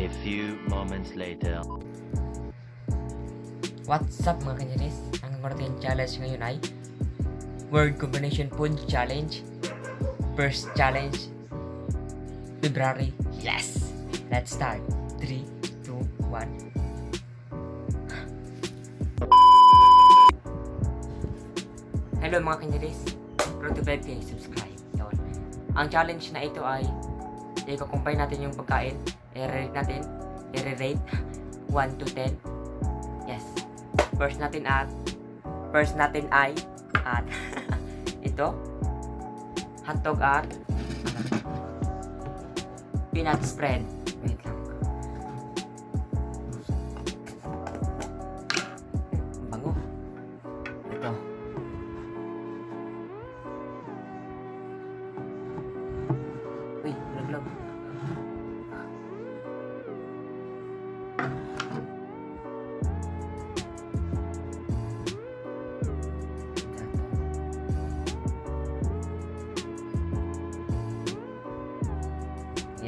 A few moments later. What's up mga kanyaris? Ang natin challenge ngayon ay Word Combination Food Challenge. First challenge, February. Yes! Let's start. 3, 2, 1. Hello mga kanyaris. Proud to 5k subscribe. Yun. Ang challenge na ito ay i-combine natin yung pagkain. I-rate natin. I-rate 1 to 10. Yes. First natin at first natin ay at ito hotdog at peanut spread. Wait.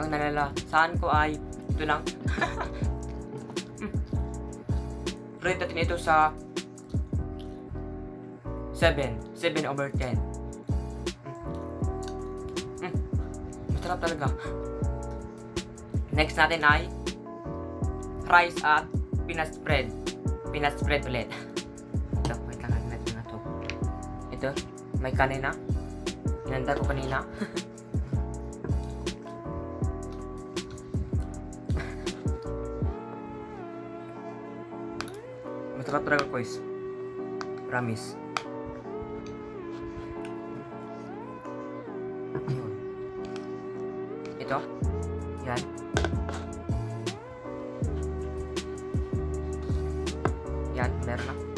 Ang nalala, saan ko ay ito lang. Rate natin ito sa 7. 7 over 10. Hmm. Hmm. Masarap talaga. Next natin ay rice at peanut spread. Peanut spread ulit. Ito, wait lang natin na to. Ito, may kanina. Inanda ko kanina. Masarap talaga guys. Promise. Ito. Yan. Yan, meron na.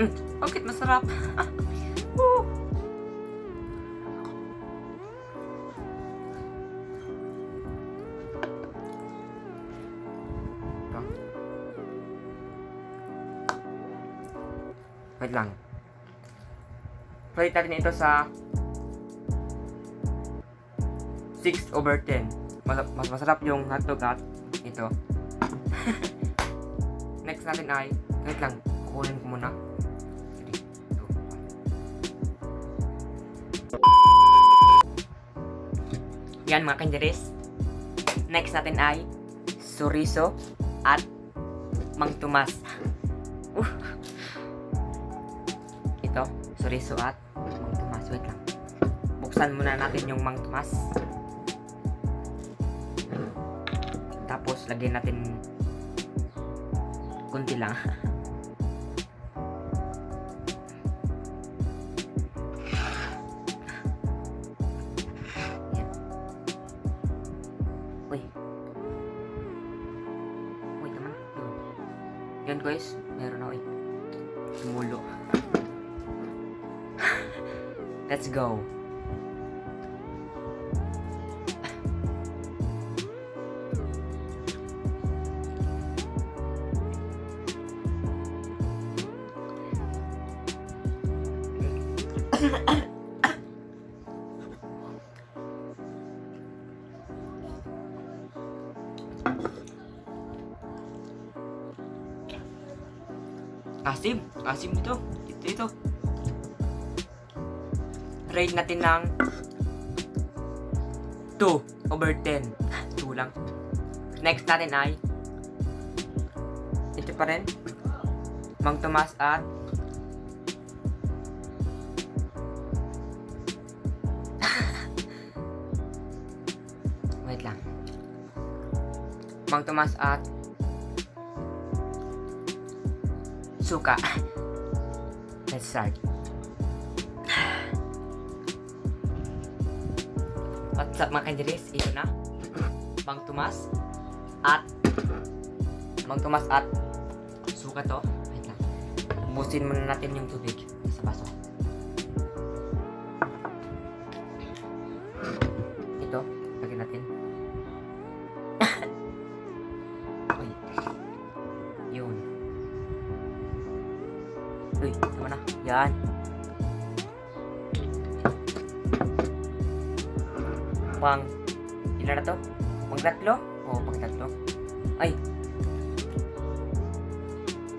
Mm, bakit masarap? Woo! Wait lang. Rate natin ito sa 6 over 10. Mas, mas masarap yung hotdog at ito. Next natin ay, wait lang, kukunin ko muna. Yan mga kanjeris. Next natin ay Suriso at Mang Tomas. Uh. Ito, Suriso at Mang Tomas. Wait lang. Buksan muna natin yung Mang Tomas. Tapos, lagyan natin kunti lang. Yan guys. Meron na uy. Sumulo. Let's go. Asim. Asim ito. Ito, ito. Rate natin ng 2 over 10. 2 lang. Next natin ay ito pa rin. Mang Tomas at Wait lang. Mang Tomas at suka. Let's start. What's up mga kandiris? Ito na. Bang Tomas. At Bang Tomas at suka to. Wait lang. Ubusin muna natin yung tubig Pang, ilan na to? Pang tatlo? Oo, pang tatlo. Ay.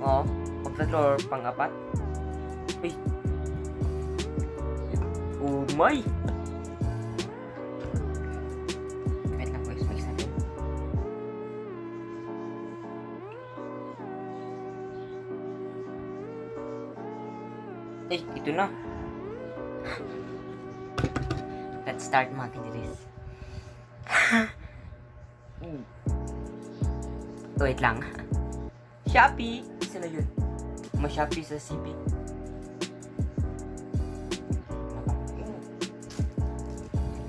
Oo, pang tatlo or pang apat? Uy. Oh my! Wait lang guys, mix natin. Eh, ito na. Let's start mga. Wait lang. Shopee! Na yun. Ma-Shopee sa CP.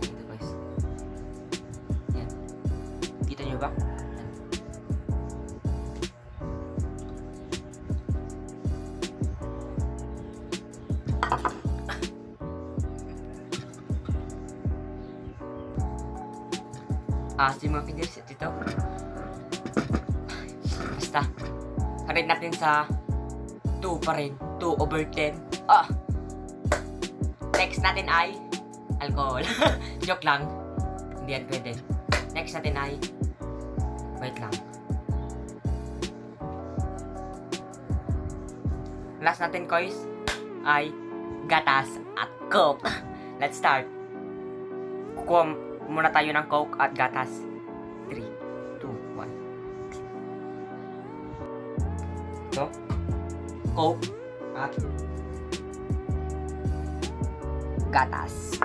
Ito guys. Yan. Kita nyo ba? Si mga kiddies, ito. Basta. Karate natin sa 2 pa rin. 2 over 10. Ah! Next natin ay alcohol. Joke lang. Hindi yan pwede. Next natin ay wait lang. Last natin, guys, ay gatas at coke. Let's start. Kukuha muna tayo ng coke at gatas. 3, 2, 1. Ito. Coke at gatas.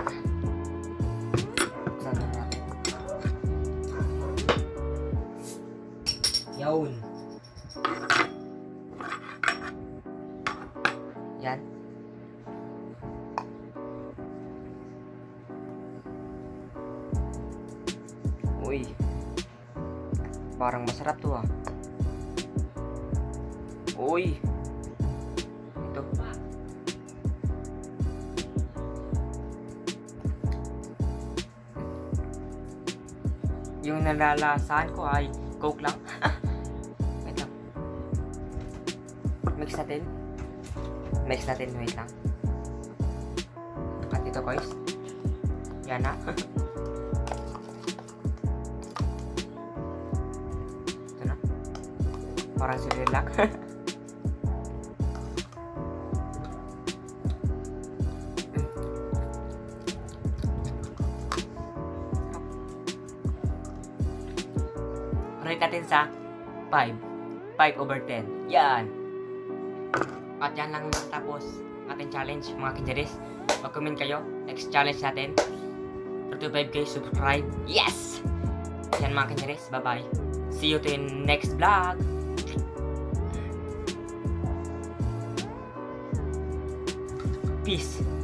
Yun. Yan. Uy. Parang masarap to ah. Uy. Ito. Yung nalalasahan ko ay coke lang. wait lang. Mix natin. Mix natin, wait lang. At ito guys. Yan na. Parang sililag. Rate natin sa 5. 5 over 10. Yan. At yan lang matapos ating challenge mga kinjaris. Mag-comment kayo. Next challenge natin. 35k subscribe. Yes! Yan mga kinjaris. Bye-bye. See you to in next vlog. Peace.